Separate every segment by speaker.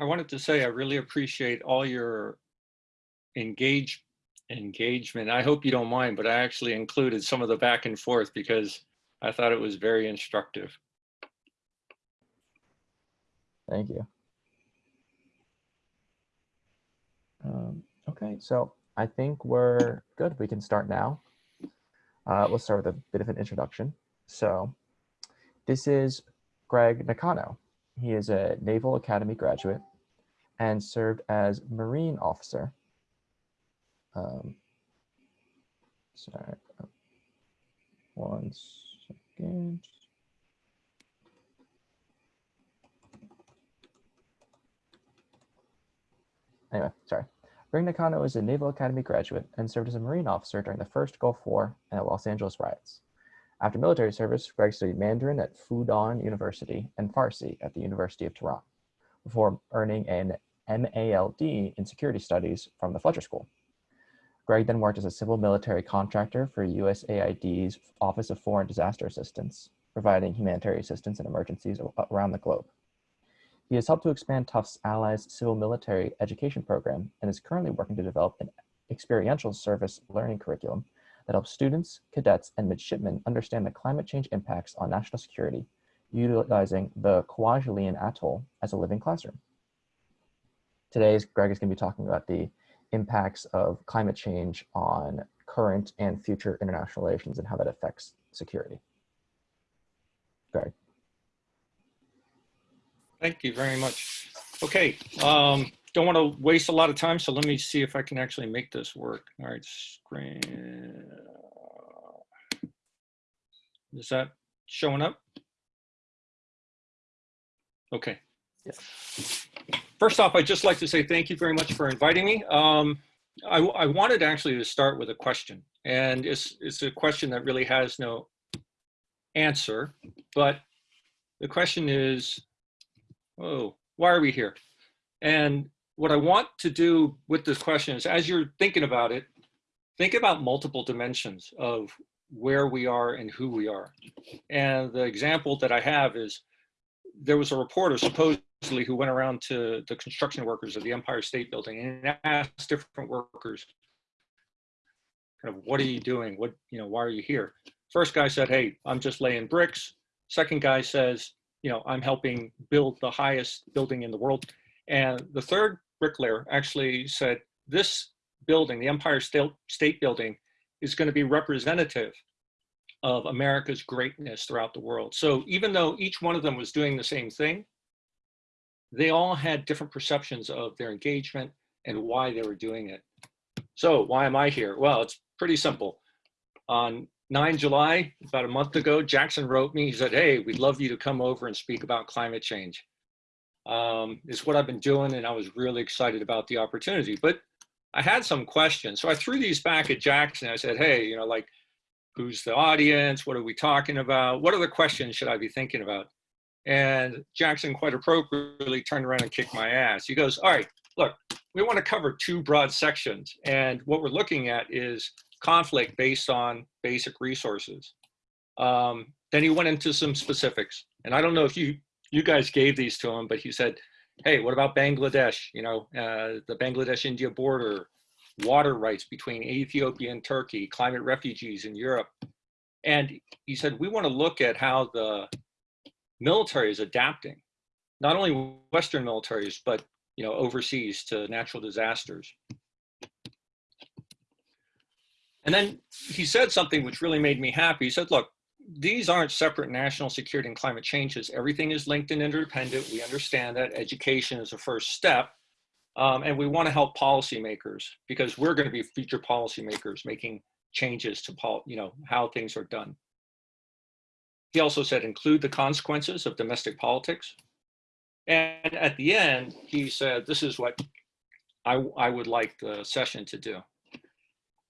Speaker 1: I wanted to say I really appreciate all your engage engagement. I hope you don't mind, but I actually included some of the back and forth because I thought it was very instructive.
Speaker 2: Thank you. Um, okay, so I think we're good. We can start now. Uh, let's start with a bit of an introduction. So this is Greg Nakano. He is a Naval Academy graduate and served as Marine officer. Um, sorry, one second. Anyway, sorry. Greg Nakano is a Naval Academy graduate and served as a Marine officer during the first Gulf War and the Los Angeles riots. After military service, Greg studied Mandarin at Fudan University and Farsi at the University of Tehran, before earning an MALD in Security Studies from the Fletcher School. Greg then worked as a civil military contractor for USAID's Office of Foreign Disaster Assistance, providing humanitarian assistance in emergencies around the globe. He has helped to expand Tufts Allies Civil Military Education Program and is currently working to develop an experiential service learning curriculum that helps students, cadets, and midshipmen understand the climate change impacts on national security, utilizing the Kwajalein Atoll as a living classroom. Today, Greg is going to be talking about the impacts of climate change on current and future international relations and how that affects security. Greg.
Speaker 1: Thank you very much. Okay, um, don't want to waste a lot of time, so let me see if I can actually make this work. All right, screen. Is that showing up? Okay.
Speaker 2: Yes.
Speaker 1: First off, I'd just like to say thank you very much for inviting me. Um, I, I wanted actually to start with a question, and it's, it's a question that really has no answer, but the question is, oh, why are we here? And what I want to do with this question is as you're thinking about it, think about multiple dimensions of where we are and who we are. And the example that I have is there was a reporter supposedly who went around to the construction workers of the Empire State Building and asked different workers, kind of, what are you doing? What, you know, why are you here? First guy said, hey, I'm just laying bricks. Second guy says, you know, I'm helping build the highest building in the world. And the third bricklayer actually said, this building, the Empire State Building, is going to be representative of America's greatness throughout the world. So even though each one of them was doing the same thing, they all had different perceptions of their engagement and why they were doing it. So why am I here? Well, it's pretty simple. On 9 July, about a month ago, Jackson wrote me, he said, hey, we'd love you to come over and speak about climate change. Um, it's what I've been doing and I was really excited about the opportunity, but I had some questions. So I threw these back at Jackson. I said, hey, you know, like, who's the audience? What are we talking about? What other questions should I be thinking about? And Jackson quite appropriately turned around and kicked my ass. He goes, all right, look, we want to cover two broad sections. And what we're looking at is conflict based on basic resources. Um, then he went into some specifics. And I don't know if you, you guys gave these to him, but he said, hey, what about Bangladesh? You know, uh, the Bangladesh-India border, water rights between Ethiopia and Turkey, climate refugees in Europe. And he said, we want to look at how the military is adapting, not only Western militaries, but you know, overseas to natural disasters. And then he said something which really made me happy. He said, look, these aren't separate national security and climate changes. Everything is linked and interdependent. We understand that education is a first step. Um, and we want to help policymakers because we're going to be future policymakers making changes to you know, how things are done. He also said include the consequences of domestic politics. And at the end, he said, this is what I, I would like the session to do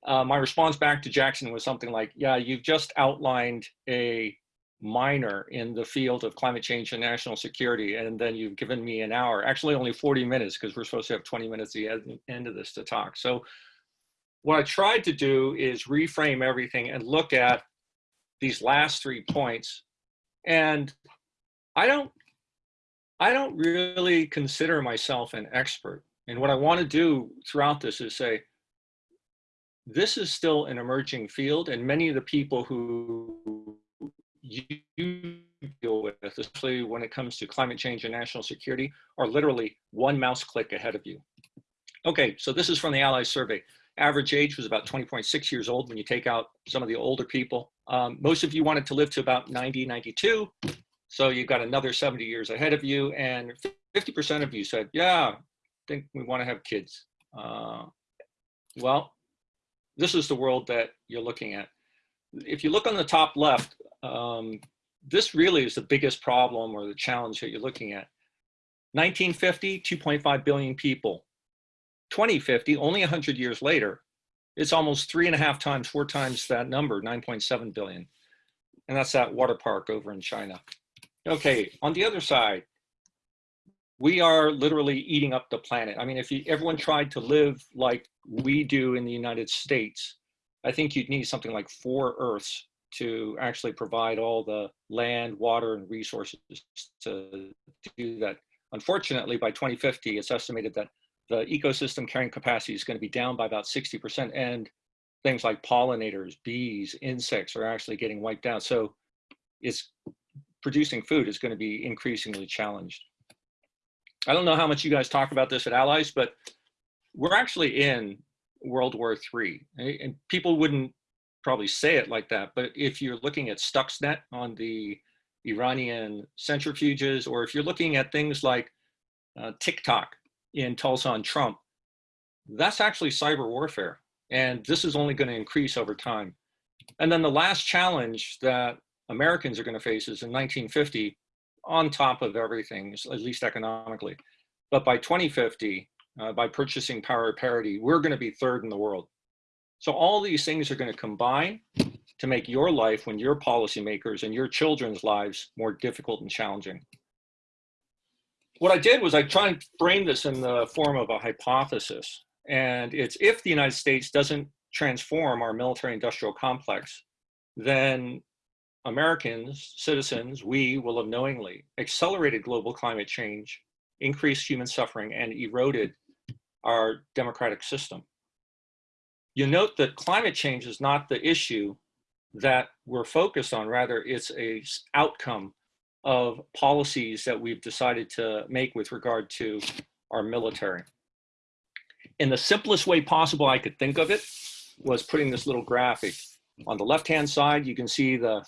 Speaker 1: uh, my response back to Jackson was something like, yeah, you've just outlined a minor in the field of climate change and national security, and then you've given me an hour, actually only 40 minutes, because we're supposed to have 20 minutes at the end of this to talk. So what I tried to do is reframe everything and look at these last three points. And I don't I don't really consider myself an expert. And what I want to do throughout this is say, this is still an emerging field and many of the people who you deal with, especially when it comes to climate change and national security, are literally one mouse click ahead of you. Okay, so this is from the Allies survey. Average age was about 20.6 years old when you take out some of the older people. Um, most of you wanted to live to about 90, 92. So you've got another 70 years ahead of you. And 50% of you said, yeah, I think we want to have kids. Uh, well, this is the world that you're looking at. If you look on the top left, um, this really is the biggest problem or the challenge that you're looking at. 1950, 2.5 billion people. 2050, only 100 years later, it's almost three and a half times, four times that number, 9.7 billion. And that's that water park over in China. Okay, on the other side, we are literally eating up the planet. I mean, if you, everyone tried to live like we do in the United States, I think you'd need something like four Earths to actually provide all the land, water, and resources to do that. Unfortunately, by 2050, it's estimated that the ecosystem carrying capacity is going to be down by about 60%, and things like pollinators, bees, insects are actually getting wiped out. So it's producing food is going to be increasingly challenged. I don't know how much you guys talk about this at Allies, but we're actually in World War III. And people wouldn't probably say it like that, but if you're looking at Stuxnet on the Iranian centrifuges, or if you're looking at things like uh, TikTok in Tulsa on Trump, that's actually cyber warfare. And this is only going to increase over time. And then the last challenge that Americans are going to face is in 1950, on top of everything, at least economically. But by 2050, uh, by purchasing power parity, we're going to be third in the world. So all these things are going to combine to make your life when you're policymakers and your children's lives more difficult and challenging. What I did was I tried and frame this in the form of a hypothesis. And it's if the United States doesn't transform our military industrial complex, then Americans, citizens, we will have knowingly accelerated global climate change, increased human suffering, and eroded our democratic system. You note that climate change is not the issue that we're focused on, rather it's a outcome of policies that we've decided to make with regard to our military. In the simplest way possible I could think of it was putting this little graphic. On the left-hand side, you can see the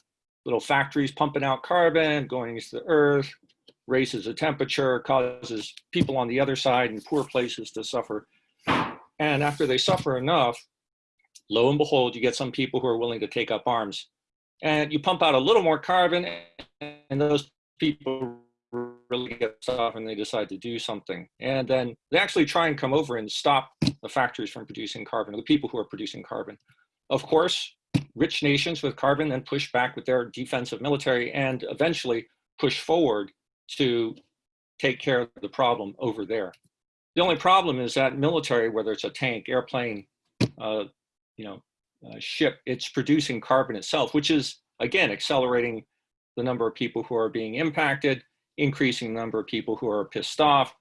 Speaker 1: little factories pumping out carbon, going into the earth, raises the temperature, causes people on the other side in poor places to suffer. And after they suffer enough, lo and behold, you get some people who are willing to take up arms. And you pump out a little more carbon, and those people really get off and they decide to do something. And then they actually try and come over and stop the factories from producing carbon, or the people who are producing carbon. Of course, rich nations with carbon then push back with their defensive military and eventually push forward to take care of the problem over there. The only problem is that military, whether it's a tank, airplane, uh, you know, uh, ship, it's producing carbon itself, which is, again, accelerating the number of people who are being impacted, increasing the number of people who are pissed off,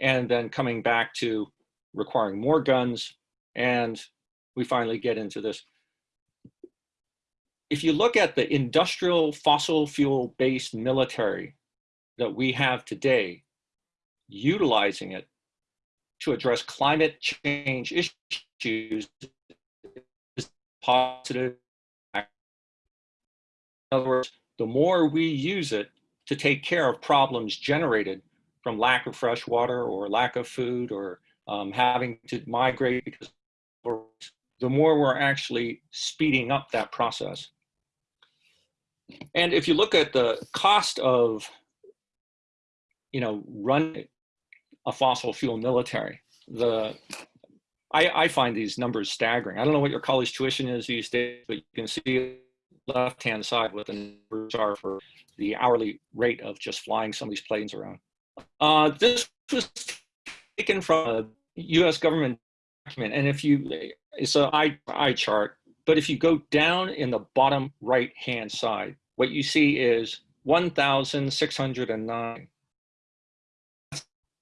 Speaker 1: and then coming back to requiring more guns. And we finally get into this if you look at the industrial fossil fuel based military that we have today, utilizing it to address climate change issues is positive. In other words, the more we use it to take care of problems generated from lack of fresh water or lack of food or um, having to migrate because the more we're actually speeding up that process. And if you look at the cost of, you know, run a fossil fuel military, the I, I find these numbers staggering. I don't know what your college tuition is these days, but you can see left-hand side what the numbers are for the hourly rate of just flying some of these planes around. Uh, this was taken from a U.S. government document, and if you, it's an eye, eye chart, but if you go down in the bottom right-hand side, what you see is 1,609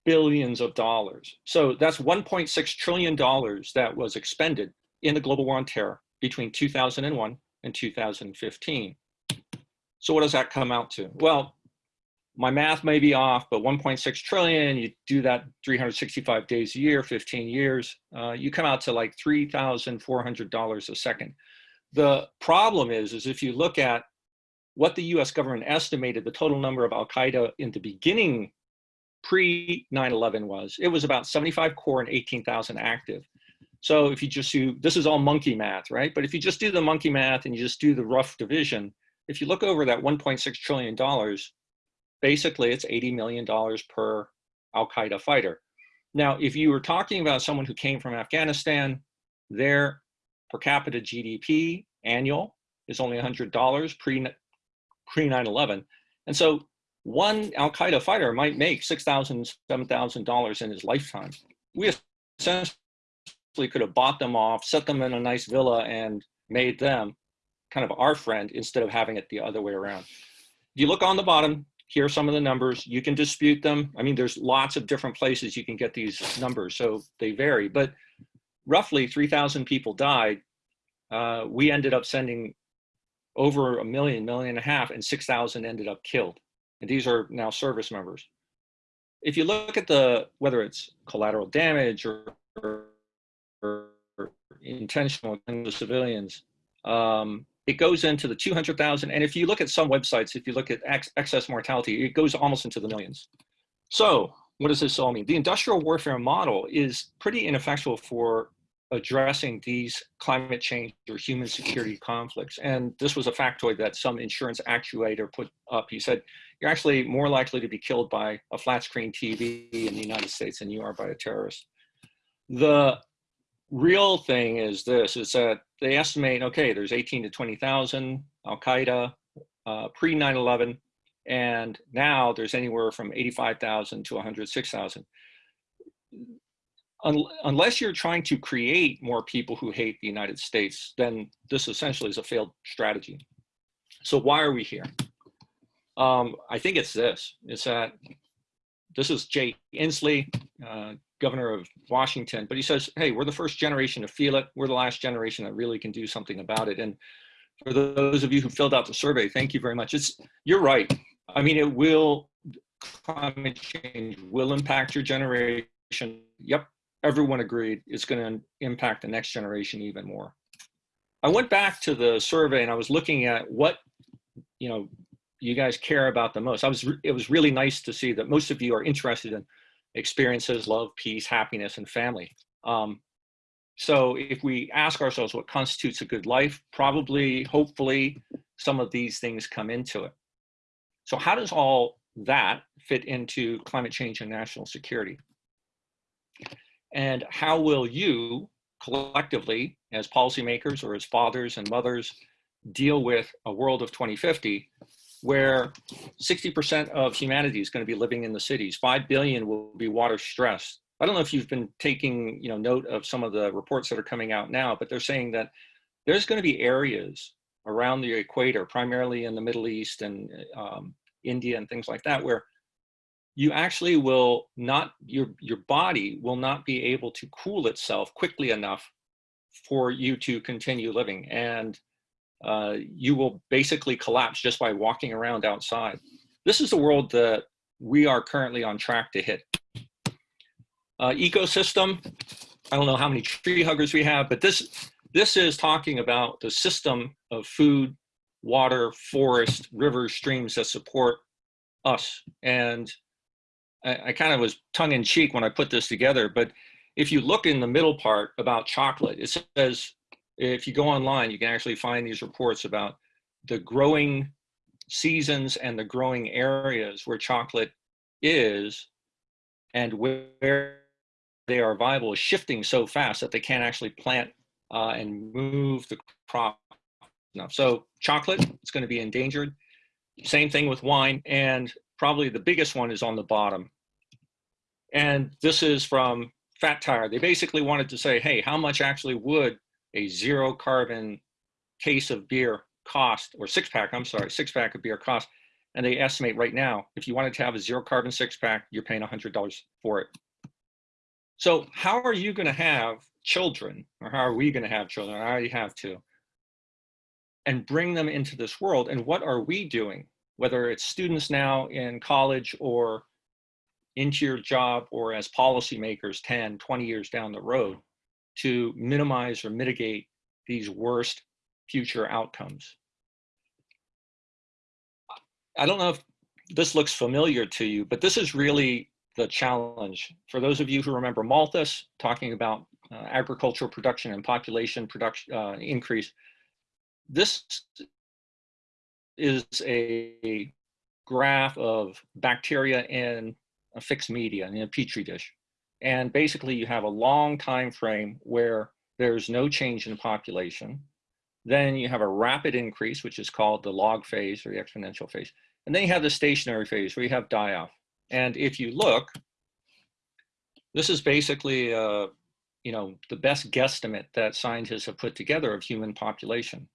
Speaker 1: billions of dollars. So that's 1.6 trillion dollars that was expended in the global war on terror between 2001 and 2015. So what does that come out to? Well, my math may be off, but 1.6 trillion, you do that 365 days a year, 15 years, uh, you come out to like $3,400 a second. The problem is, is if you look at what the US government estimated the total number of Al-Qaeda in the beginning pre 9-11 was, it was about 75 core and 18,000 active. So if you just do, this is all monkey math, right? But if you just do the monkey math and you just do the rough division, if you look over that 1.6 trillion dollars, basically it's 80 million dollars per Al-Qaeda fighter. Now, if you were talking about someone who came from Afghanistan, their per capita GDP annual is only $100 pre pre 9/11, and so one Al-Qaeda fighter might make $6,000, $7,000 in his lifetime. We essentially could have bought them off, set them in a nice villa, and made them kind of our friend instead of having it the other way around. If you look on the bottom, here are some of the numbers. You can dispute them. I mean, there's lots of different places you can get these numbers, so they vary. But roughly 3,000 people died. Uh, we ended up sending over a million, million and a half, and 6,000 ended up killed. And these are now service members. If you look at the, whether it's collateral damage or, or, intentional in the civilians, um, it goes into the 200,000. And if you look at some websites, if you look at ex excess mortality, it goes almost into the millions. So what does this all mean? The industrial warfare model is pretty ineffectual for addressing these climate change or human security conflicts. And this was a factoid that some insurance actuator put up. He said, you're actually more likely to be killed by a flat screen TV in the United States than you are by a terrorist. The real thing is this, is that they estimate, okay, there's 18 to 20,000 Al-Qaeda uh, pre 9-11, and now there's anywhere from 85,000 to 106,000 un unless you're trying to create more people who hate the United States, then this essentially is a failed strategy. So why are we here? Um, I think it's this, it's that this is Jay Inslee, uh, governor of Washington, but he says, hey, we're the first generation to feel it. We're the last generation that really can do something about it. And for those of you who filled out the survey, thank you very much. It's, you're right. I mean, it will, climate change will impact your generation. Yep, everyone agreed it's going to impact the next generation even more. I went back to the survey and I was looking at what, you know, you guys care about the most. I was, it was really nice to see that most of you are interested in experiences, love, peace, happiness, and family. Um, so if we ask ourselves what constitutes a good life, probably, hopefully, some of these things come into it. So how does all that fit into climate change and national security? And how will you collectively, as policymakers or as fathers and mothers, deal with a world of 2050 where 60% of humanity is going to be living in the cities. 5 billion will be water stressed. I don't know if you've been taking you know, note of some of the reports that are coming out now, but they're saying that there's going to be areas around the equator, primarily in the Middle East and um, India and things like that, where you actually will not, your, your body will not be able to cool itself quickly enough for you to continue living. And uh, you will basically collapse just by walking around outside. This is the world that we are currently on track to hit. Uh, ecosystem, I don't know how many tree huggers we have, but this, this is talking about the system of food, water, forest, rivers, streams that support us. And I, I kind of was tongue in cheek when I put this together, but if you look in the middle part about chocolate, it says, if you go online, you can actually find these reports about the growing seasons and the growing areas where chocolate is and where they are viable is shifting so fast that they can't actually plant uh, and move the crop enough. So chocolate is going to be endangered. Same thing with wine. And probably the biggest one is on the bottom. And this is from Fat Tire. They basically wanted to say, hey, how much actually would a zero carbon case of beer cost, or six pack, I'm sorry, six pack of beer cost? And they estimate right now, if you wanted to have a zero carbon six pack, you're paying $100 for it. So how are you going to have children, or how are we going to have children? I already have two, and bring them into this world. And what are we doing? Whether it's students now in college or into your job or as policymakers 10, 20 years down the road to minimize or mitigate these worst future outcomes. I don't know if this looks familiar to you, but this is really the challenge. For those of you who remember Malthus talking about uh, agricultural production and population production uh, increase, this is a graph of bacteria in a fixed media in a petri dish. And basically you have a long time frame where there's no change in population. Then you have a rapid increase, which is called the log phase or the exponential phase. And then you have the stationary phase where you have die off. And if you look, this is basically, uh, you know, the best guesstimate that scientists have put together of human population.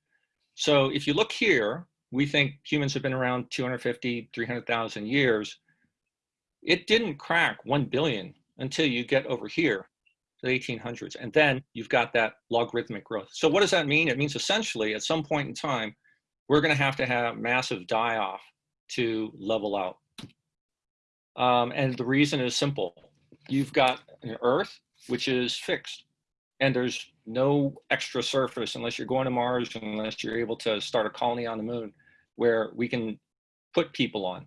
Speaker 1: So if you look here, we think humans have been around 250, 300,000 years. It didn't crack 1 billion until you get over here to the 1800s. And then you've got that logarithmic growth. So what does that mean? It means essentially at some point in time, we're gonna have to have massive die off to level out. Um, and the reason is simple. You've got an Earth, which is fixed, and there's no extra surface unless you're going to Mars, unless you're able to start a colony on the moon where we can put people on.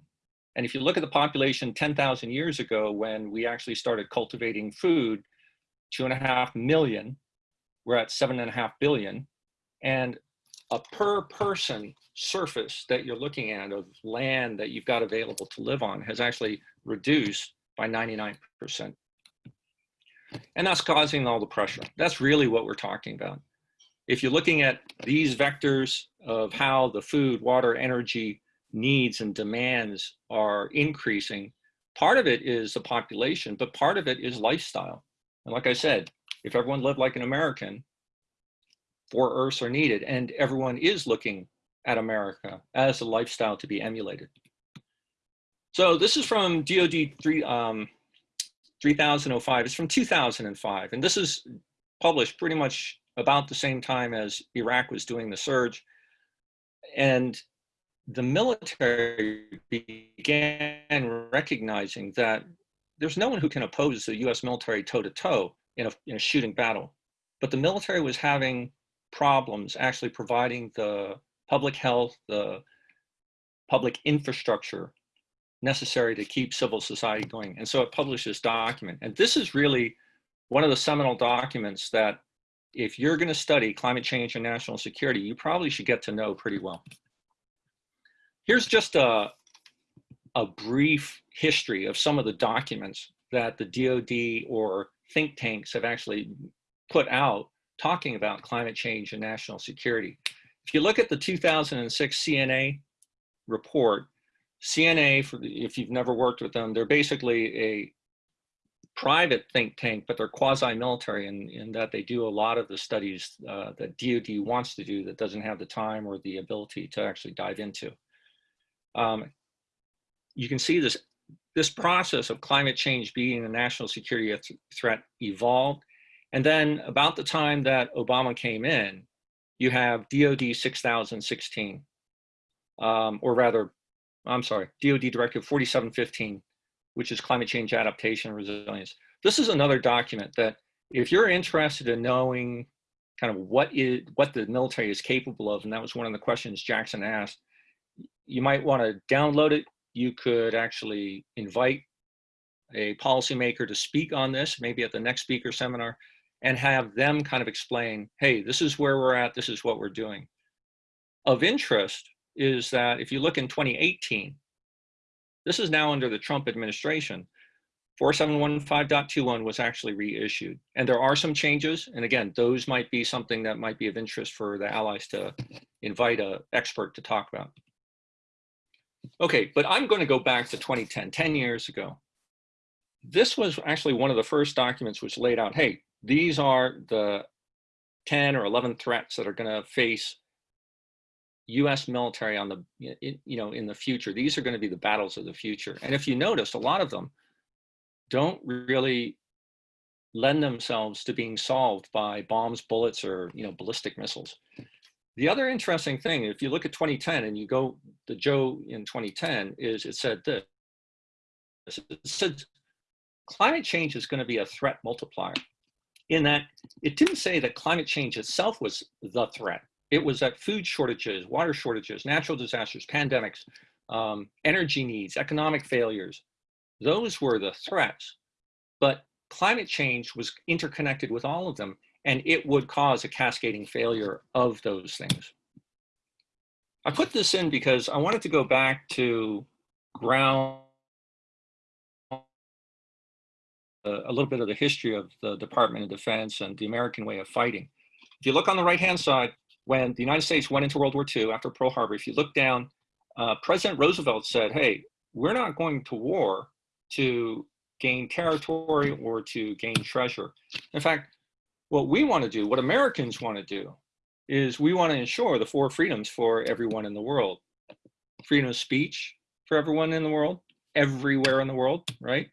Speaker 1: And if you look at the population 10,000 years ago, when we actually started cultivating food, two and a half million, we're at seven and a half billion. And a per person surface that you're looking at of land that you've got available to live on has actually reduced by 99%. And that's causing all the pressure. That's really what we're talking about. If you're looking at these vectors of how the food, water, energy needs and demands are increasing, part of it is the population, but part of it is lifestyle. And like I said, if everyone lived like an American, four Earths are needed, and everyone is looking at America as a lifestyle to be emulated. So this is from DoD 3, um, 3005. It's from 2005, and this is published pretty much about the same time as Iraq was doing the surge. And the military began recognizing that there's no one who can oppose the US military toe to toe in a, in a shooting battle. But the military was having problems actually providing the public health, the public infrastructure necessary to keep civil society going. And so it published this document. And this is really one of the seminal documents that if you're going to study climate change and national security, you probably should get to know pretty well. Here's just a, a brief history of some of the documents that the DoD or think tanks have actually put out talking about climate change and national security. If you look at the 2006 CNA report, CNA, for the, if you've never worked with them, they're basically a private think tank, but they're quasi-military in, in that they do a lot of the studies uh, that DoD wants to do that doesn't have the time or the ability to actually dive into. Um, you can see this, this process of climate change being a national security th threat evolved. And then about the time that Obama came in, you have DoD 6016, um, or rather, I'm sorry, DoD Directive 4715, which is climate change adaptation and resilience. This is another document that if you're interested in knowing kind of what is what the military is capable of, and that was one of the questions Jackson asked, you might want to download it. You could actually invite a policymaker to speak on this, maybe at the next speaker seminar, and have them kind of explain, hey, this is where we're at, this is what we're doing. Of interest is that if you look in 2018, this is now under the Trump administration, 4715.21 was actually reissued. And there are some changes. And again, those might be something that might be of interest for the allies to invite an expert to talk about. Okay, but I'm going to go back to 2010, 10 years ago. This was actually one of the first documents which laid out, hey, these are the 10 or 11 threats that are going to face U.S. military on the, you know, in the future. These are going to be the battles of the future. And if you notice, a lot of them don't really lend themselves to being solved by bombs, bullets, or you know, ballistic missiles. The other interesting thing, if you look at 2010 and you go the JOE in 2010, is it said this. It said climate change is going to be a threat multiplier. In that, it didn't say that climate change itself was the threat. It was that food shortages, water shortages, natural disasters, pandemics, um, energy needs, economic failures, those were the threats. But climate change was interconnected with all of them, and it would cause a cascading failure of those things. I put this in because I wanted to go back to ground a, a little bit of the history of the Department of Defense and the American way of fighting. If you look on the right-hand side, when the United States went into World War II after Pearl Harbor, if you look down, uh, President Roosevelt said, hey, we're not going to war to gain territory or to gain treasure. In fact, what we want to do, what Americans want to do, is we want to ensure the four freedoms for everyone in the world. Freedom of speech for everyone in the world, everywhere in the world, right?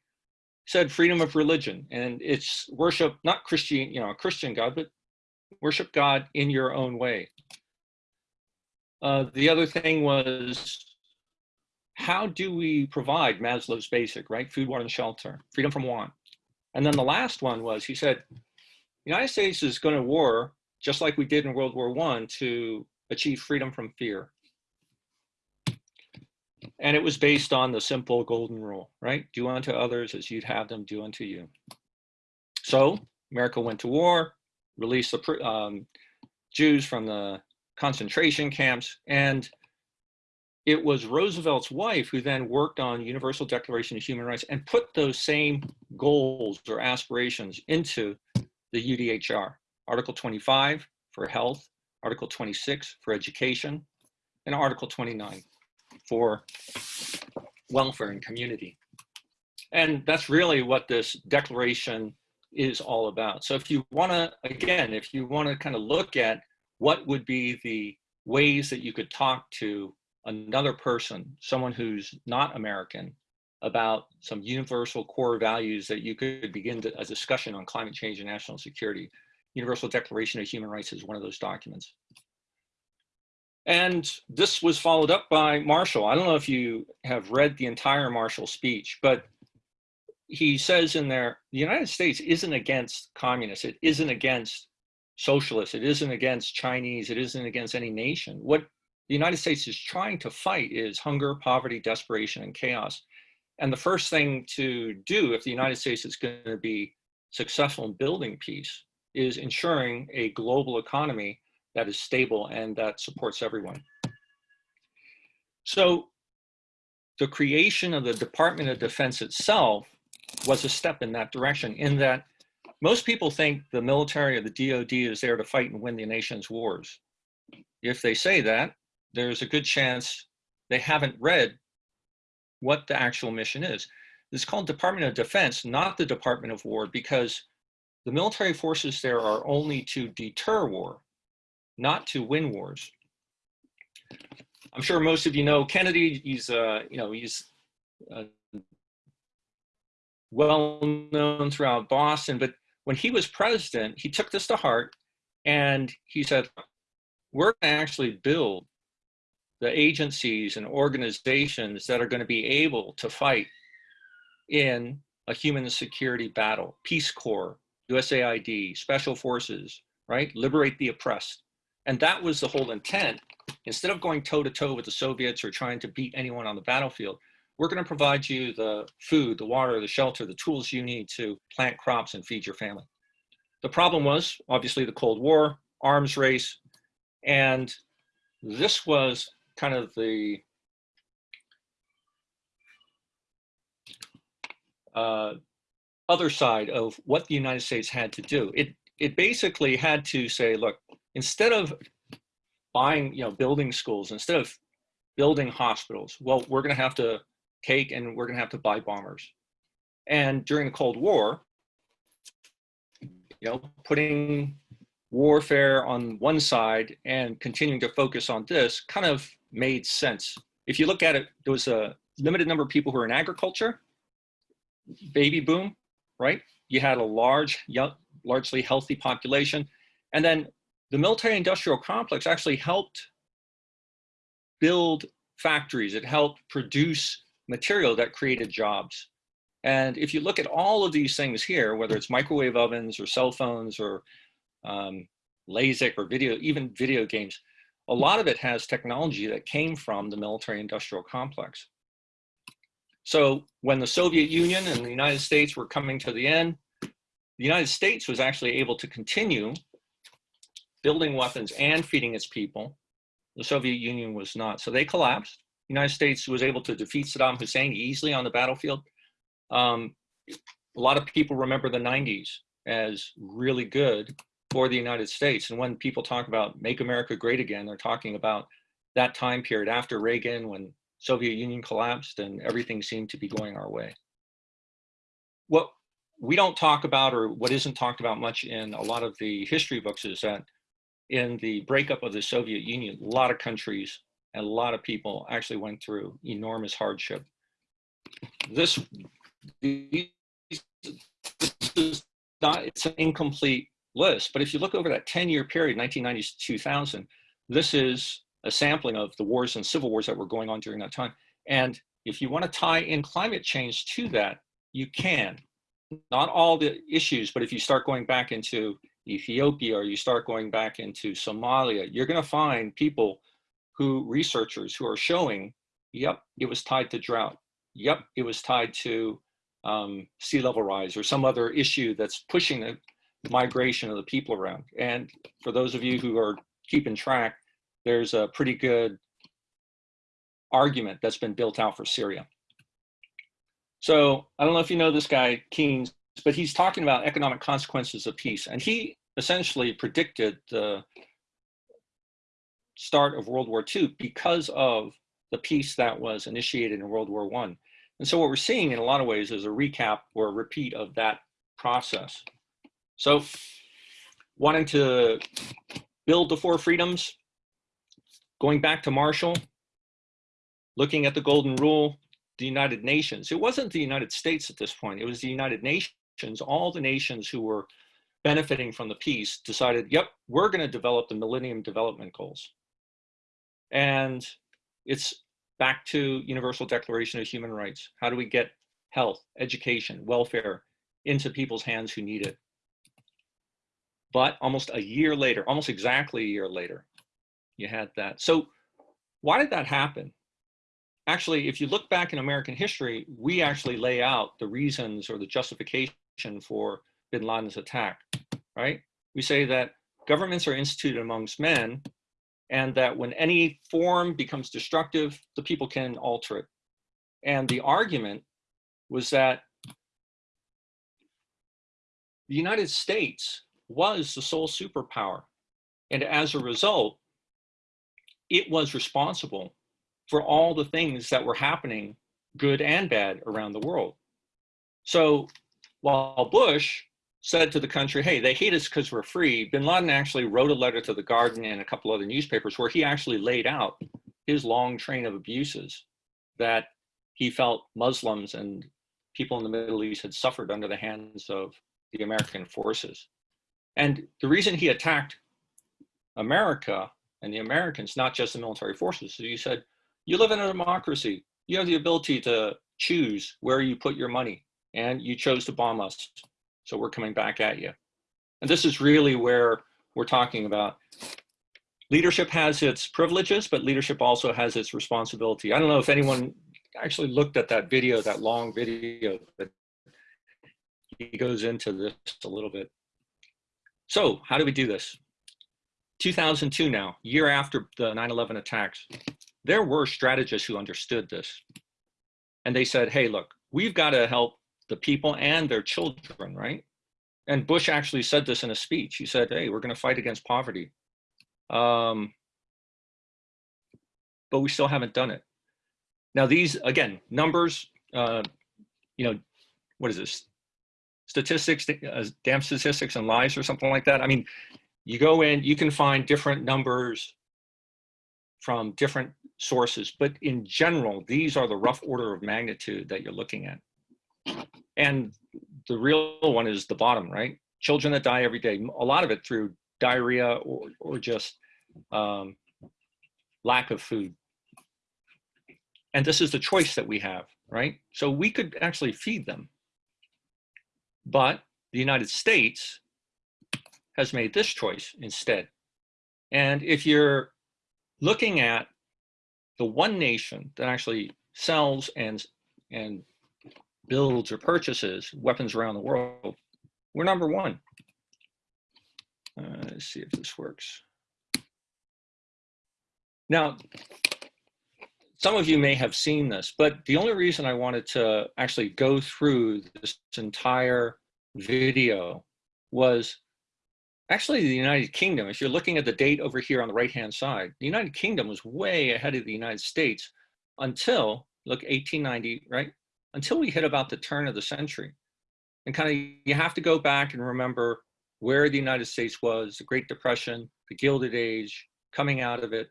Speaker 1: Said freedom of religion, and it's worship, not Christian, you know, a Christian God, but worship God in your own way. Uh, the other thing was how do we provide Maslow's basic, right? Food, water, and shelter, freedom from want. And then the last one was, he said, the United States is going to war, just like we did in World War One, to achieve freedom from fear. And it was based on the simple golden rule, right? Do unto others as you'd have them do unto you. So America went to war, released the um, Jews from the concentration camps, and it was Roosevelt's wife who then worked on Universal Declaration of Human Rights and put those same goals or aspirations into the UDHR. Article 25 for health, Article 26 for education, and Article 29 for welfare and community. And that's really what this declaration is all about. So if you want to, again, if you want to kind of look at what would be the ways that you could talk to another person, someone who's not American, about some universal core values that you could begin to, a discussion on climate change and national security. Universal Declaration of Human Rights is one of those documents. And this was followed up by Marshall. I don't know if you have read the entire Marshall speech, but he says in there, the United States isn't against communists. It isn't against socialists. It isn't against Chinese. It isn't against any nation. What the United States is trying to fight is hunger, poverty, desperation, and chaos. And the first thing to do if the United States is going to be successful in building peace is ensuring a global economy that is stable and that supports everyone. So the creation of the Department of Defense itself was a step in that direction in that most people think the military or the DOD is there to fight and win the nation's wars. If they say that, there's a good chance they haven't read what the actual mission is. It's called Department of Defense, not the Department of War, because the military forces there are only to deter war, not to win wars. I'm sure most of you know Kennedy. He's, uh, you know, he's uh, well known throughout Boston. But when he was president, he took this to heart, and he said, "We're going to actually build the agencies and organizations that are going to be able to fight in a human security battle, Peace Corps, USAID, Special Forces, right? Liberate the oppressed. And that was the whole intent. Instead of going toe to toe with the Soviets or trying to beat anyone on the battlefield, we're going to provide you the food, the water, the shelter, the tools you need to plant crops and feed your family. The problem was obviously the Cold War, arms race, and this was kind of the uh, other side of what the United States had to do. It it basically had to say, look, instead of buying, you know, building schools, instead of building hospitals, well, we're going to have to take and we're going to have to buy bombers. And during the Cold War, you know, putting warfare on one side and continuing to focus on this kind of made sense. If you look at it, there was a limited number of people who were in agriculture, baby boom, right? You had a large, young, largely healthy population. And then the military industrial complex actually helped build factories. It helped produce material that created jobs. And if you look at all of these things here, whether it's microwave ovens or cell phones or um, LASIK or video, even video games, a lot of it has technology that came from the military industrial complex. So when the Soviet Union and the United States were coming to the end, the United States was actually able to continue building weapons and feeding its people. The Soviet Union was not. So they collapsed. United States was able to defeat Saddam Hussein easily on the battlefield. Um, a lot of people remember the 90s as really good for the United States. And when people talk about make America great again, they're talking about that time period after Reagan when Soviet Union collapsed and everything seemed to be going our way. What we don't talk about or what isn't talked about much in a lot of the history books is that in the breakup of the Soviet Union, a lot of countries a lot of people actually went through enormous hardship. This, this is not, it's an incomplete list, but if you look over that 10 year period, 1990s to 2000, this is a sampling of the wars and civil wars that were going on during that time. And if you want to tie in climate change to that, you can. Not all the issues, but if you start going back into Ethiopia or you start going back into Somalia, you're going to find people who, researchers who are showing, yep, it was tied to drought. Yep, it was tied to um, sea level rise or some other issue that's pushing the migration of the people around. And for those of you who are keeping track, there's a pretty good argument that's been built out for Syria. So I don't know if you know this guy, Keynes, but he's talking about economic consequences of peace. And he essentially predicted the start of World War II because of the peace that was initiated in World War I. And so what we're seeing in a lot of ways is a recap or a repeat of that process. So wanting to build the four freedoms, going back to Marshall, looking at the Golden Rule, the United Nations. It wasn't the United States at this point, it was the United Nations. All the nations who were benefiting from the peace decided, yep, we're gonna develop the Millennium Development Goals. And it's back to Universal Declaration of Human Rights. How do we get health, education, welfare into people's hands who need it? But almost a year later, almost exactly a year later, you had that. So why did that happen? Actually, if you look back in American history, we actually lay out the reasons or the justification for bin Laden's attack, right? We say that governments are instituted amongst men and that when any form becomes destructive, the people can alter it. And the argument was that the United States was the sole superpower. And as a result, it was responsible for all the things that were happening, good and bad, around the world. So while Bush said to the country, hey, they hate us because we're free, bin Laden actually wrote a letter to The Guardian and a couple other newspapers where he actually laid out his long train of abuses that he felt Muslims and people in the Middle East had suffered under the hands of the American forces. And the reason he attacked America and the Americans, not just the military forces, so he said, you live in a democracy. You have the ability to choose where you put your money and you chose to bomb us. So we're coming back at you. And this is really where we're talking about leadership has its privileges, but leadership also has its responsibility. I don't know if anyone actually looked at that video, that long video, but he goes into this a little bit. So how do we do this? 2002 now, year after the 9-11 attacks, there were strategists who understood this. And they said, hey, look, we've got to help the people and their children, right? And Bush actually said this in a speech. He said, hey, we're going to fight against poverty. Um, but we still haven't done it. Now these, again, numbers, uh, you know, what is this? Statistics, uh, damn statistics and lies or something like that. I mean, you go in, you can find different numbers from different sources, but in general, these are the rough order of magnitude that you're looking at. And the real one is the bottom, right? Children that die every day, a lot of it through diarrhea or, or just um, lack of food. And this is the choice that we have, right? So we could actually feed them. But the United States has made this choice instead. And if you're looking at the one nation that actually sells and, and builds or purchases weapons around the world, we're number one. Uh, let's see if this works. Now, some of you may have seen this, but the only reason I wanted to actually go through this entire video was actually the United Kingdom. If you're looking at the date over here on the right-hand side, the United Kingdom was way ahead of the United States until, look, 1890, right? Until we hit about the turn of the century. And kind of, you have to go back and remember where the United States was, the Great Depression, the Gilded Age, coming out of it,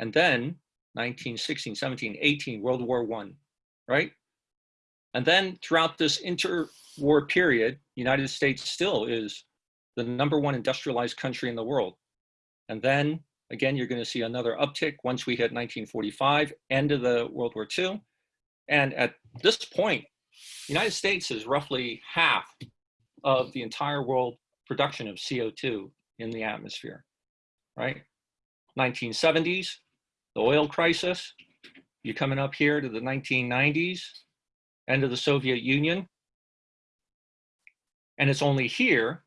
Speaker 1: and then 1916, 17, 18, World War One, right? And then throughout this interwar period, United States still is the number one industrialized country in the world. And then again, you're going to see another uptick once we hit 1945, end of the World War II. And at this point, the United States is roughly half of the entire world production of CO2 in the atmosphere, right? 1970s, the oil crisis, you're coming up here to the 1990s, end of the Soviet Union. And it's only here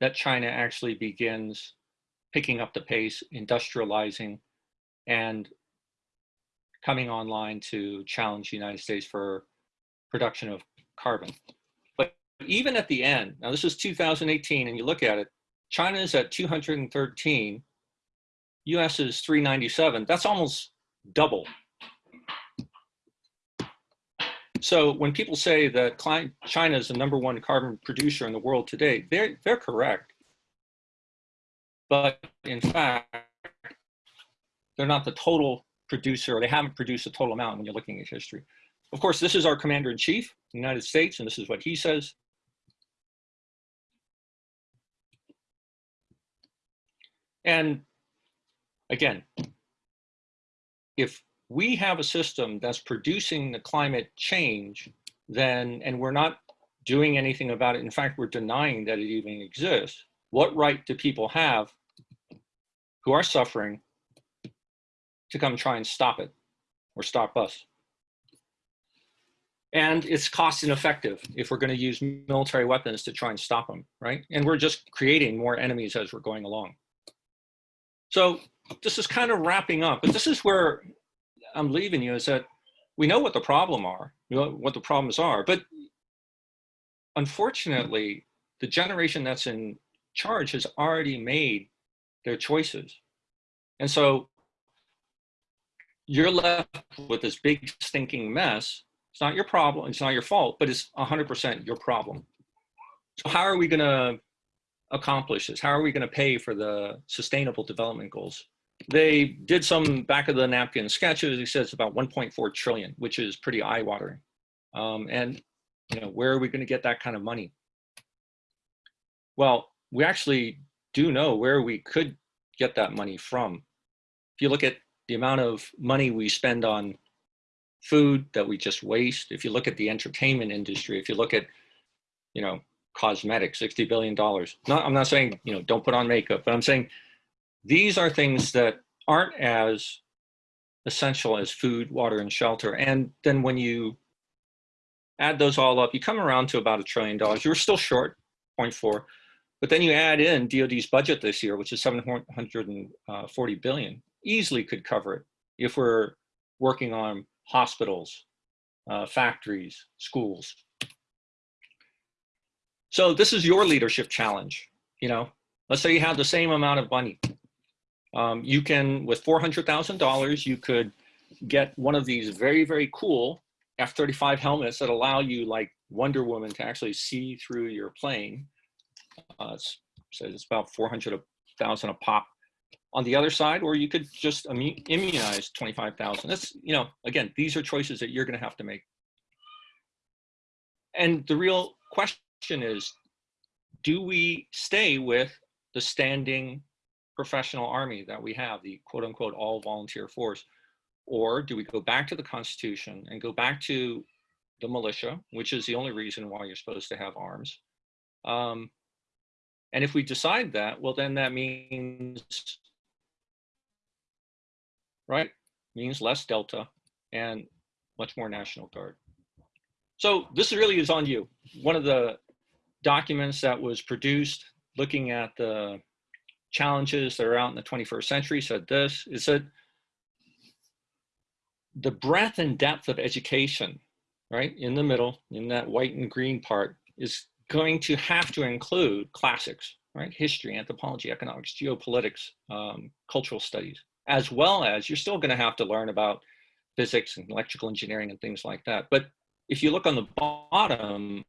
Speaker 1: that China actually begins picking up the pace, industrializing, and coming online to challenge the United States for production of carbon. But even at the end, now this is 2018, and you look at it, China is at 213, US is 397. That's almost double. So when people say that China is the number one carbon producer in the world today, they're, they're correct. But in fact, they're not the total producer, or they haven't produced a total amount when you're looking at history. Of course, this is our commander in chief, United States, and this is what he says. And again, if we have a system that's producing the climate change, then, and we're not doing anything about it, in fact, we're denying that it even exists, what right do people have who are suffering to come try and stop it or stop us? And it's cost ineffective if we're going to use military weapons to try and stop them, right? And we're just creating more enemies as we're going along. So this is kind of wrapping up, but this is where I'm leaving you is that we know what the problem are, you know what the problems are, but unfortunately, the generation that's in charge has already made their choices. And so you're left with this big stinking mess. It's not your problem, it's not your fault, but it's 100% your problem. So how are we gonna accomplish this? How are we going to pay for the sustainable development goals? They did some back of the napkin sketches. He says about 1.4 trillion, which is pretty eye watering. Um, and you know, where are we going to get that kind of money? Well, we actually do know where we could get that money from. If you look at the amount of money we spend on food that we just waste, if you look at the entertainment industry, if you look at, you know, cosmetics, $60 billion. Not, I'm not saying, you know, don't put on makeup, but I'm saying these are things that aren't as essential as food, water, and shelter. And then when you add those all up, you come around to about a trillion dollars. You're still short, 0.4. But then you add in DOD's budget this year, which is 740 billion, easily could cover it if we're working on hospitals, uh, factories, schools. So this is your leadership challenge. You know, let's say you have the same amount of money. Um, you can, with $400,000, you could get one of these very, very cool F-35 helmets that allow you like Wonder Woman to actually see through your plane. Uh, it's says it's about 400,000 a pop on the other side, or you could just immunize 25,000. That's, you know, again, these are choices that you're going to have to make. And the real question is, do we stay with the standing professional army that we have, the quote unquote all volunteer force? Or do we go back to the Constitution and go back to the militia, which is the only reason why you're supposed to have arms? Um, and if we decide that, well, then that means, right, means less Delta and much more National Guard. So this really is on you. One of the documents that was produced looking at the challenges that are out in the 21st century said this, it said the breadth and depth of education, right, in the middle, in that white and green part, is going to have to include classics, right, history, anthropology, economics, geopolitics, um, cultural studies, as well as you're still gonna have to learn about physics and electrical engineering and things like that. But if you look on the bottom,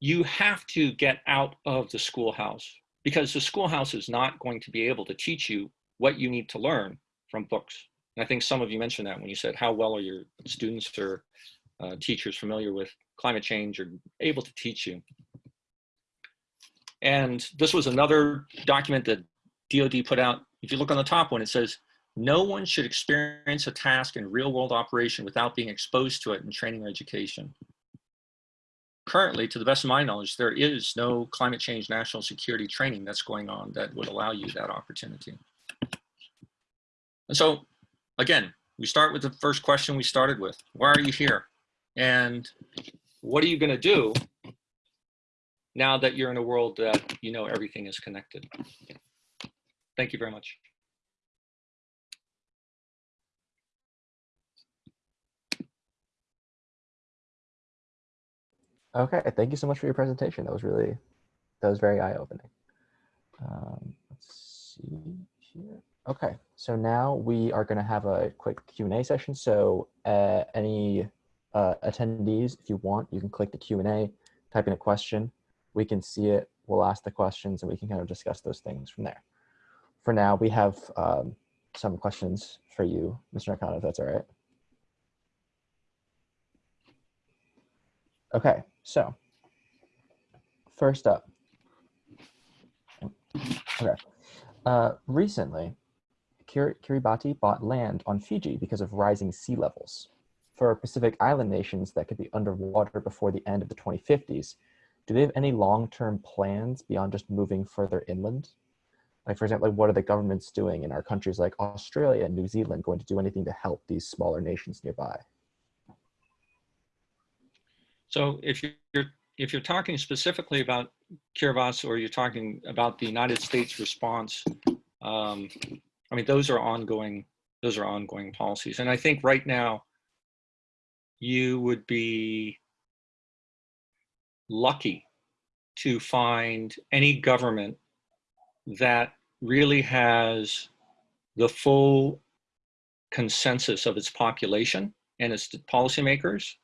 Speaker 1: you have to get out of the schoolhouse because the schoolhouse is not going to be able to teach you what you need to learn from books. And I think some of you mentioned that when you said, how well are your students or uh, teachers familiar with climate change or able to teach you? And this was another document that DOD put out. If you look on the top one, it says, no one should experience a task in real world operation without being exposed to it in training or education. Currently, to the best of my knowledge, there is no climate change national security training that's going on that would allow you that opportunity. And so, again, we start with the first question we started with. Why are you here? And what are you going to do now that you're in a world that you know everything is connected? Thank you very much.
Speaker 2: Okay, thank you so much for your presentation. That was really, that was very eye-opening. Um, let's see here. Okay, so now we are going to have a quick Q&A session. So uh, any uh, attendees, if you want, you can click the Q&A, type in a question. We can see it. We'll ask the questions and we can kind of discuss those things from there. For now, we have um, some questions for you, Mr. Nakano, if that's all right. Okay, so first up, okay, uh, recently, Kir Kiribati bought land on Fiji because of rising sea levels. For Pacific Island nations that could be underwater before the end of the 2050s, do they have any long-term plans beyond just moving further inland? Like, for example, like what are the governments doing in our countries like Australia and New Zealand going to do anything to help these smaller nations nearby?
Speaker 1: So if you're if you're talking specifically about Kiribati or you're talking about the United States response, um, I mean those are ongoing those are ongoing policies, and I think right now you would be lucky to find any government that really has the full consensus of its population and its policymakers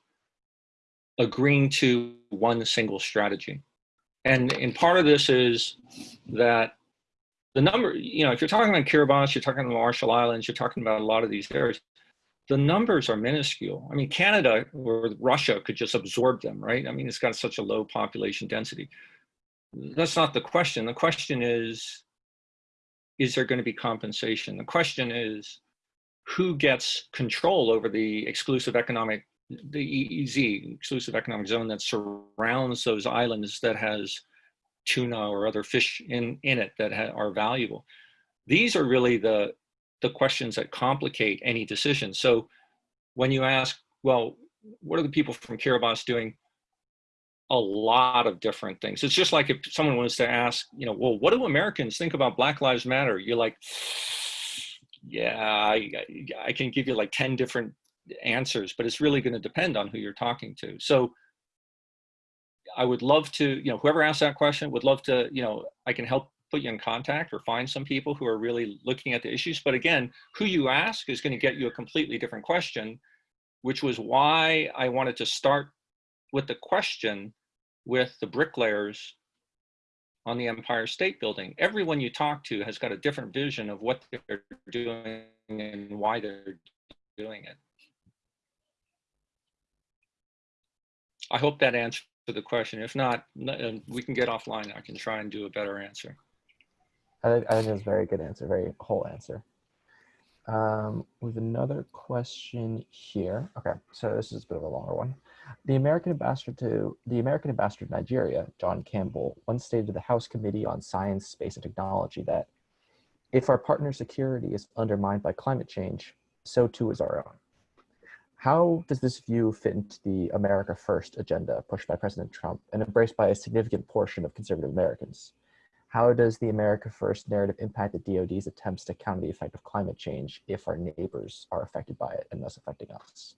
Speaker 1: agreeing to one single strategy. And, and part of this is that the number, you know, if you're talking about Kiribati, you're talking about the Marshall Islands, you're talking about a lot of these areas, the numbers are minuscule. I mean, Canada or Russia could just absorb them, right? I mean, it's got such a low population density. That's not the question. The question is, is there going to be compensation? The question is, who gets control over the exclusive economic the EEZ, exclusive economic zone that surrounds those islands that has tuna or other fish in, in it that are valuable. These are really the, the questions that complicate any decision. So when you ask, well, what are the people from Kiribati doing? A lot of different things. It's just like if someone was to ask, you know, well, what do Americans think about Black Lives Matter? You're like, yeah, I, I can give you like 10 different answers, but it's really going to depend on who you're talking to. So I would love to, you know, whoever asked that question would love to, you know, I can help put you in contact or find some people who are really looking at the issues. But again, who you ask is going to get you a completely different question, which was why I wanted to start with the question with the bricklayers on the Empire State Building. Everyone you talk to has got a different vision of what they're doing and why they're doing it. I hope that answered the question. If not, uh, we can get offline. I can try and do a better answer.
Speaker 2: I think, I think that's a very good answer, very whole answer. Um, have another question here. Okay, so this is a bit of a longer one. The American ambassador to the American ambassador to Nigeria, John Campbell, once stated to the House Committee on Science, Space, and Technology that if our partner security is undermined by climate change, so too is our own. How does this view fit into the America First agenda pushed by President Trump and embraced by a significant portion of conservative Americans? How does the America First narrative impact the DoD's attempts to counter the effect of climate change if our neighbors are affected by it and thus affecting us?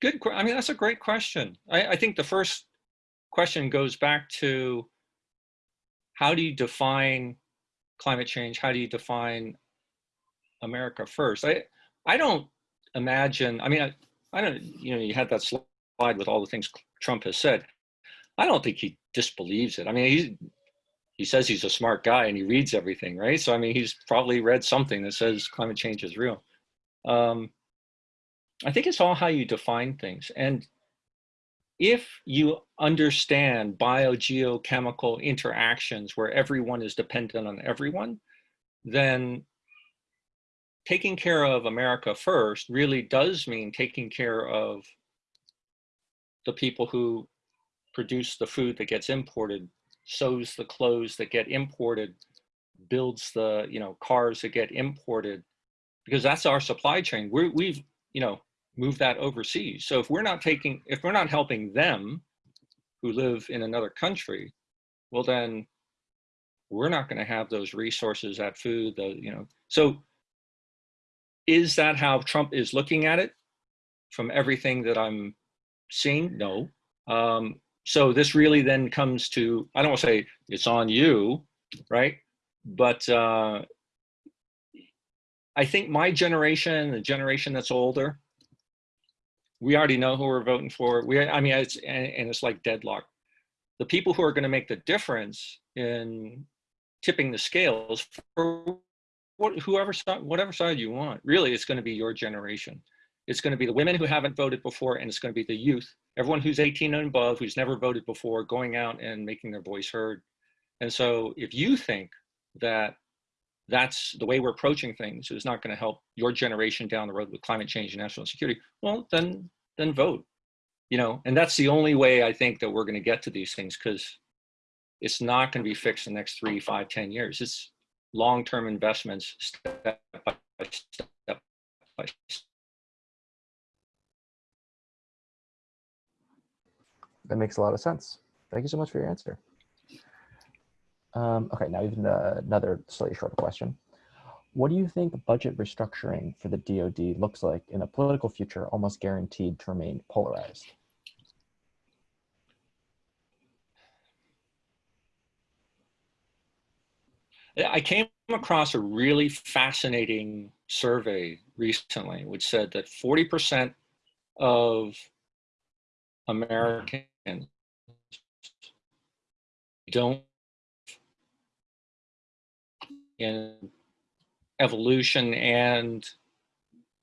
Speaker 1: Good. I mean, that's a great question. I, I think the first question goes back to how do you define climate change? How do you define America first? I, I don't imagine, I mean, I, I don't, you know, you had that slide with all the things Trump has said. I don't think he disbelieves it. I mean, he, he says he's a smart guy and he reads everything, right? So, I mean, he's probably read something that says climate change is real. Um, I think it's all how you define things. And if you understand biogeochemical interactions where everyone is dependent on everyone, then taking care of America first really does mean taking care of the people who produce the food that gets imported, sews the clothes that get imported, builds the you know cars that get imported, because that's our supply chain. We're, we've you know move that overseas. So if we're not taking, if we're not helping them who live in another country, well then we're not going to have those resources, that food, the, you know. So is that how Trump is looking at it from everything that I'm seeing? No. Um, so this really then comes to, I don't want to say it's on you, right? But uh, I think my generation, the generation that's older, we already know who we're voting for. We, I mean, it's and, and it's like deadlock. The people who are going to make the difference in tipping the scales for what, whoever side, whatever side you want, really, it's going to be your generation. It's going to be the women who haven't voted before, and it's going to be the youth, everyone who's 18 and above, who's never voted before, going out and making their voice heard. And so, if you think that that's the way we're approaching things is not going to help your generation down the road with climate change and national security well then then vote you know and that's the only way i think that we're going to get to these things because it's not going to be fixed in the next three five ten years it's long-term investments step by step by step.
Speaker 2: That makes a lot of sense. Thank you so much for your answer. Um, okay, now even uh, another slightly shorter question. What do you think budget restructuring for the DoD looks like in a political future almost guaranteed to remain polarized?
Speaker 1: I came across a really fascinating survey recently, which said that 40% of Americans don't in evolution and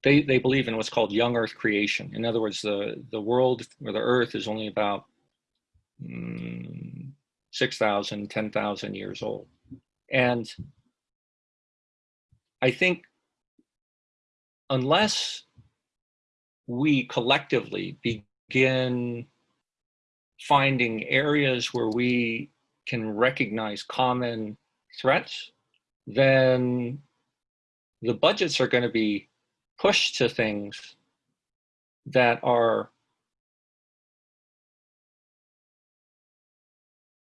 Speaker 1: they, they believe in what's called young earth creation. In other words, the, the world or the earth is only about mm, 6,000, 10,000 years old. And I think unless we collectively begin finding areas where we can recognize common threats, then the budgets are going to be pushed to things that are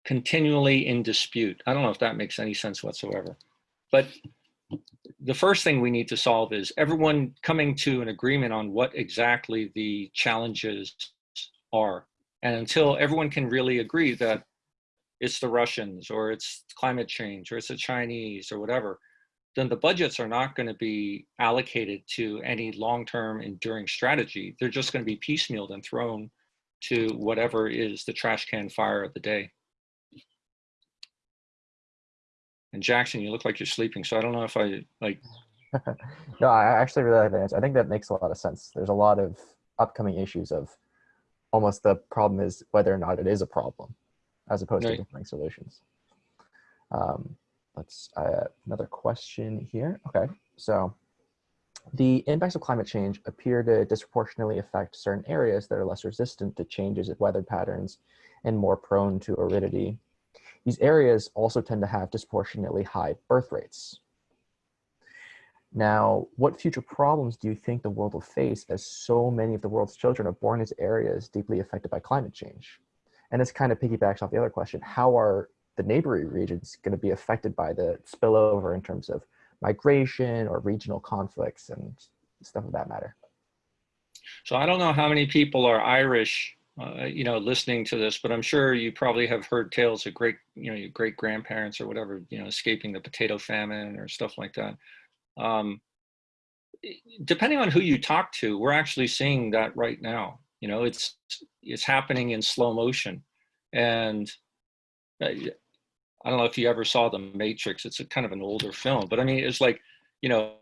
Speaker 1: continually in dispute. I don't know if that makes any sense whatsoever. But the first thing we need to solve is everyone coming to an agreement on what exactly the challenges are. And until everyone can really agree that it's the Russians or it's climate change or it's the Chinese or whatever, then the budgets are not going to be allocated to any long-term enduring strategy. They're just going to be piecemealed and thrown to whatever is the trash can fire of the day. And Jackson, you look like you're sleeping, so I don't know if I like.
Speaker 2: no, I actually really like that answer. I think that makes a lot of sense. There's a lot of upcoming issues of almost the problem is whether or not it is a problem, as opposed
Speaker 1: Right.
Speaker 2: to finding solutions. Um, let's uh, another question here. Okay, so the impacts of climate change appear to disproportionately affect certain areas that are less resistant to changes in weather patterns and more prone to aridity. These areas also tend to have disproportionately high birth rates. Now, what future problems do you think the world will face as so many of the world's children are born into areas deeply affected by climate change? And this kind of piggybacks off the other question, how are the neighboring regions going to be affected by the spillover in terms of migration or regional conflicts and stuff of that matter?
Speaker 1: So I don't know how many people are Irish, uh, you know, listening to this, but I'm sure you probably have heard tales of great, you know, your great grandparents or whatever, you know, escaping the potato famine or stuff like that. Um, depending on who you talk to, we're actually seeing that right now. You know, it's it's happening in slow motion, and uh, I don't know if you ever saw The Matrix. It's a kind of an older film, but I mean, it's like, you know,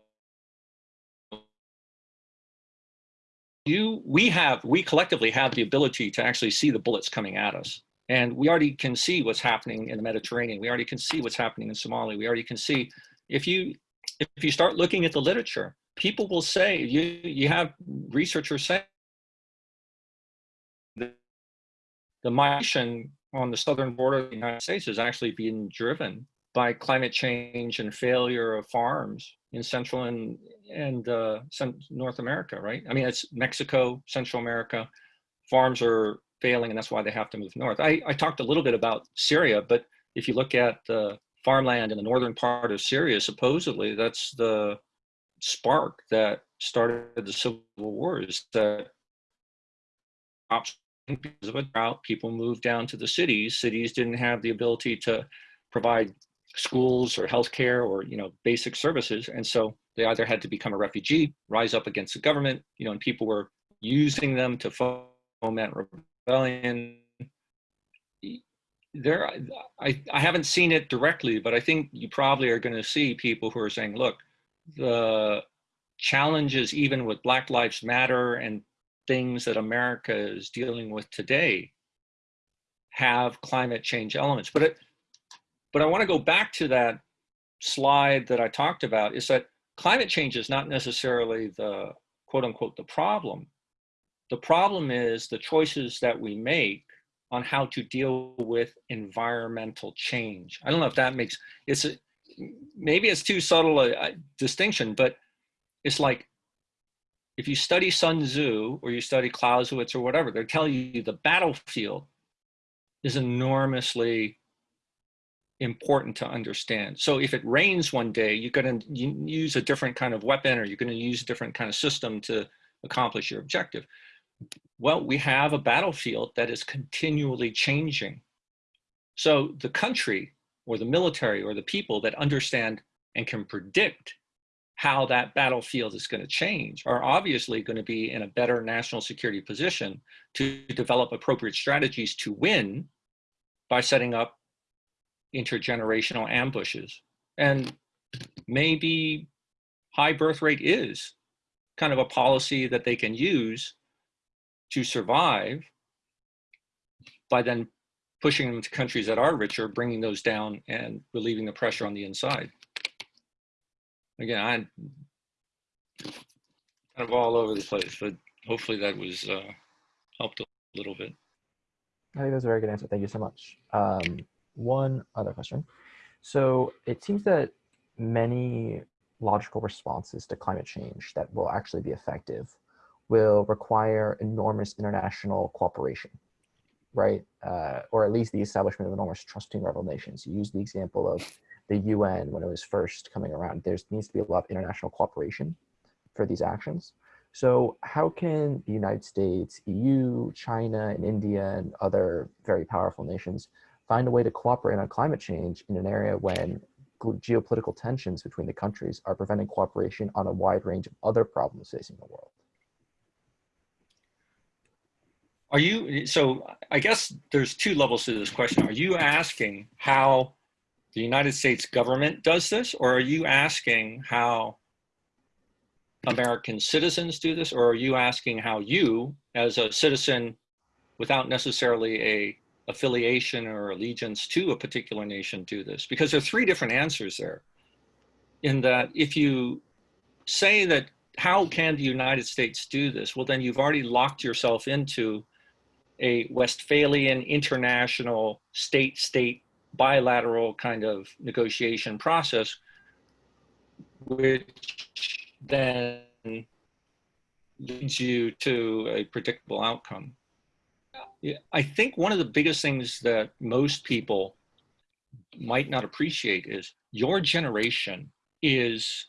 Speaker 1: you we have we collectively have the ability to actually see the bullets coming at us and we already can see what's happening in the mediterranean we already can see what's happening in somalia we already can see if you if you start looking at the literature people will say you you have researchers say the migration on the southern border of the united states is actually being driven by climate change and failure of farms in Central and and uh, North America, right? I mean, it's Mexico, Central America. Farms are failing, and that's why they have to move north. I, I talked a little bit about Syria, but if you look at the farmland in the northern part of Syria, supposedly that's the spark that started the civil wars. That crops because of a drought, people moved down to the cities. Cities didn't have the ability to provide schools or healthcare or you know basic services and so they either had to become a refugee rise up against the government you know and people were using them to foment rebellion there i i haven't seen it directly but i think you probably are going to see people who are saying look the challenges even with black lives matter and things that america is dealing with today have climate change elements but it but I want to go back to that slide that I talked about is that climate change is not necessarily the quote unquote the problem. The problem is the choices that we make on how to deal with environmental change. I don't know if that makes it's a, maybe it's too subtle a, a distinction, but it's like if you study Sun Tzu or you study Clausewitz or whatever, they're telling you the battlefield is enormously important to understand. So if it rains one day, you're going to use a different kind of weapon or you're going to use a different kind of system to accomplish your objective. Well, we have a battlefield that is continually changing. So the country or the military or the people that understand and can predict how that battlefield is going to change are obviously going to be in a better national security position to develop appropriate strategies to win by setting up intergenerational ambushes. And maybe high birth rate is kind of a policy that they can use to survive by then pushing them to countries that are richer, bringing those down and relieving the pressure on the inside. Again, I'm kind of all over the place, but hopefully that was uh, helped a little bit.
Speaker 2: I think that's a very good answer. Thank you so much. Um, one other question. So it seems that many logical responses to climate change that will actually be effective will require enormous international cooperation, right? Uh, or at least the establishment of enormous trusting rival nations. You use the example of the UN when it was first coming around. There needs to be a lot of international cooperation for these actions. So how can the United States, EU, China, and India, and other very powerful nations find a way to cooperate on climate change in an area when geopolitical tensions between the countries are preventing cooperation on a wide range of other problems facing the world?
Speaker 1: Are you, so I guess there's two levels to this question. Are you asking how the United States government does this? Or are you asking how American citizens do this? Or are you asking how you, as a citizen without necessarily a affiliation or allegiance to a particular nation do this? Because there are three different answers there. In that if you say that how can the United States do this? Well, then you've already locked yourself into a Westphalian international state-state bilateral kind of negotiation process, which then leads you to a predictable outcome. I think one of the biggest things that most people might not appreciate is your generation is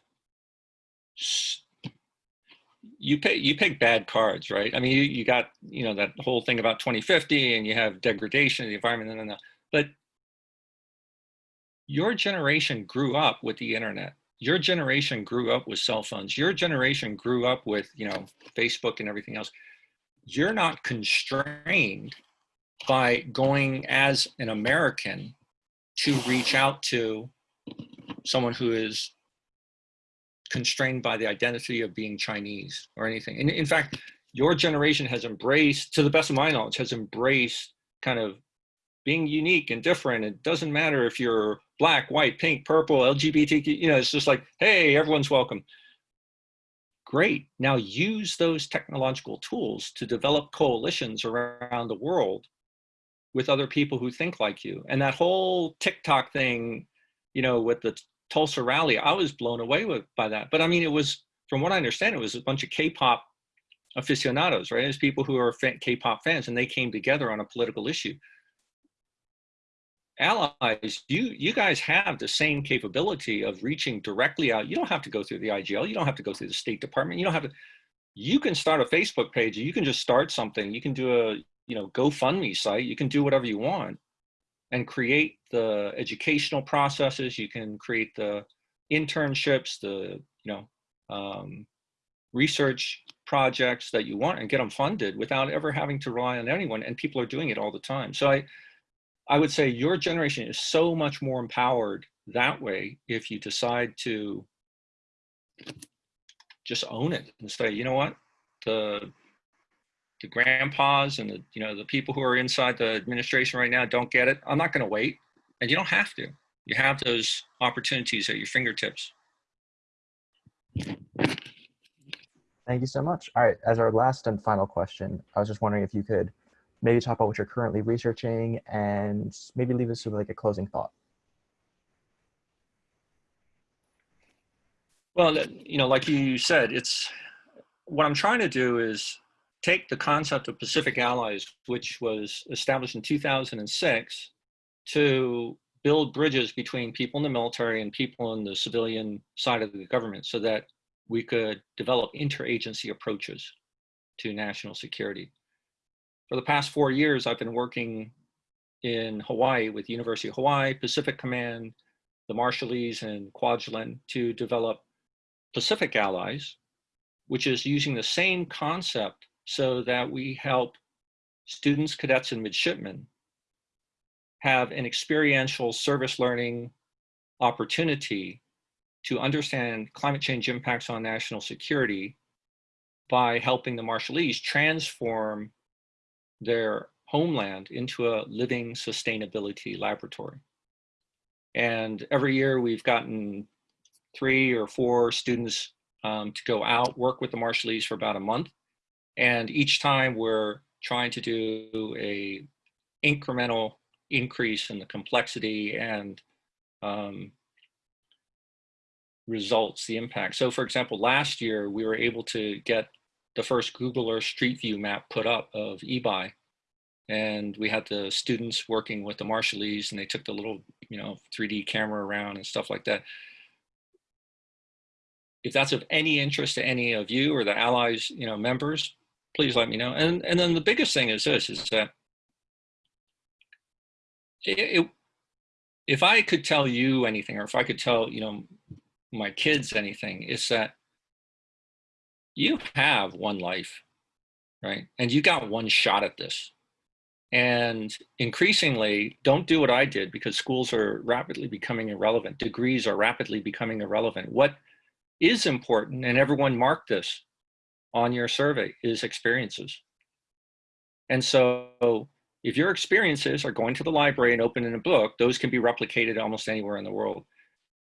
Speaker 1: you pick you pick bad cards, right? I mean, you, you got you know that whole thing about 2050, and you have degradation of the environment, and, and, and but your generation grew up with the internet. Your generation grew up with cell phones. Your generation grew up with you know Facebook and everything else. You're not constrained by going as an American to reach out to someone who is constrained by the identity of being Chinese or anything. And in fact, your generation has embraced, to the best of my knowledge, has embraced kind of being unique and different. It doesn't matter if you're black, white, pink, purple, LGBTQ, you know, it's just like, hey, everyone's welcome. Great. Now use those technological tools to develop coalitions around the world with other people who think like you. And that whole TikTok thing, you know, with the Tulsa rally, I was blown away with by that. But I mean, it was, from what I understand, it was a bunch of K-pop aficionados, right? It's people who are K-pop fans, and they came together on a political issue. Allies, you you guys have the same capability of reaching directly out. You don't have to go through the IGL. You don't have to go through the State Department. You don't have to. You can start a Facebook page. You can just start something. You can do a you know GoFundMe site. You can do whatever you want and create the educational processes. You can create the internships, the you know um, research projects that you want and get them funded without ever having to rely on anyone. And people are doing it all the time. So I, I would say your generation is so much more empowered that way if you decide to just own it and say, you know what, the the grandpas and the you know the people who are inside the administration right now don't get it. I'm not going to wait. And you don't have to. You have those opportunities at your fingertips.
Speaker 2: Thank you so much. All right, as our last and final question, I was just wondering if you could maybe talk about what you're currently researching and maybe leave us with like a closing thought.
Speaker 1: well you know like you said it's what i'm trying to do is take the concept of Pacific Allies, which was established in 2006, to build bridges between people in the military and people in the civilian side of the government so that we could develop interagency approaches to national security. For the past four years, I've been working in Hawaii with University of Hawaii, Pacific Command, the Marshallese and Kwajalein to develop Pacific Allies, which is using the same concept so that we help students, cadets, and midshipmen have an experiential service learning opportunity to understand climate change impacts on national security by helping the Marshallese transform their homeland into a living sustainability laboratory. And every year we've gotten three or four students um, to go out, work with the Marshallese for about a month, and each time we're trying to do a incremental increase in the complexity and um, results, the impact. So for example, last year we were able to get the first Google Earth Street View map put up of Ebeye. And we had the students working with the Marshallese and they took the little, you know, 3D camera around and stuff like that. If that's of any interest to any of you or the allies, you know, members, please let me know. And, and then the biggest thing is this, is that it, it, if I could tell you anything, or if I could tell, you know, my kids anything, is that you have one life. right? And you got one shot at this. And increasingly, don't do what I did because schools are rapidly becoming irrelevant. Degrees are rapidly becoming irrelevant. What is important, and everyone marked this on your survey, is experiences. And so if your experiences are going to the library and opening a book, those can be replicated almost anywhere in the world.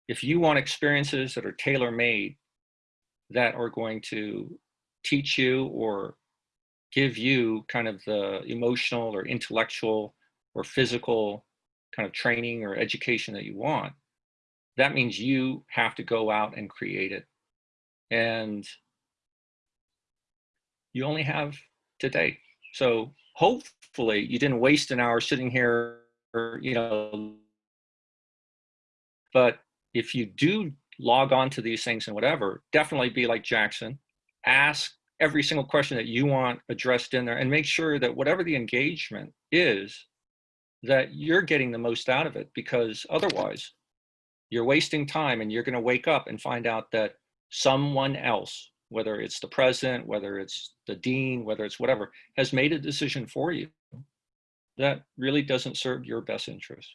Speaker 1: If you want experiences that are tailor-made, that are going to teach you or give you kind of the emotional or intellectual or physical kind of training or education that you want, that means you have to go out and create it. And you only have today. So hopefully you didn't waste an hour sitting here, you know, but if you do log on to these things and whatever, definitely be like Jackson, ask every single question that you want addressed in there and make sure that whatever the engagement is, that you're getting the most out of it because otherwise you're wasting time and you're going to wake up and find out that someone else, whether it's the president, whether it's the dean, whether it's whatever, has made a decision for you that really doesn't serve your best interest.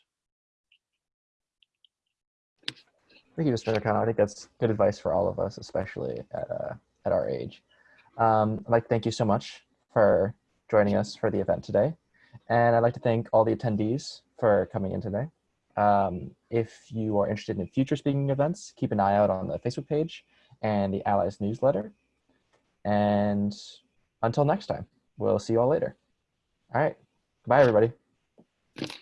Speaker 2: Thank you, Mr. Nakano. I think that's good advice for all of us, especially at, uh, at our age. Um, I'd like to thank you so much for joining us for the event today. And I'd like to thank all the attendees for coming in today. Um, if you are interested in future speaking events, keep an eye out on the Facebook page and the Allies newsletter. And until next time, we'll see you all later. All right. Goodbye, everybody.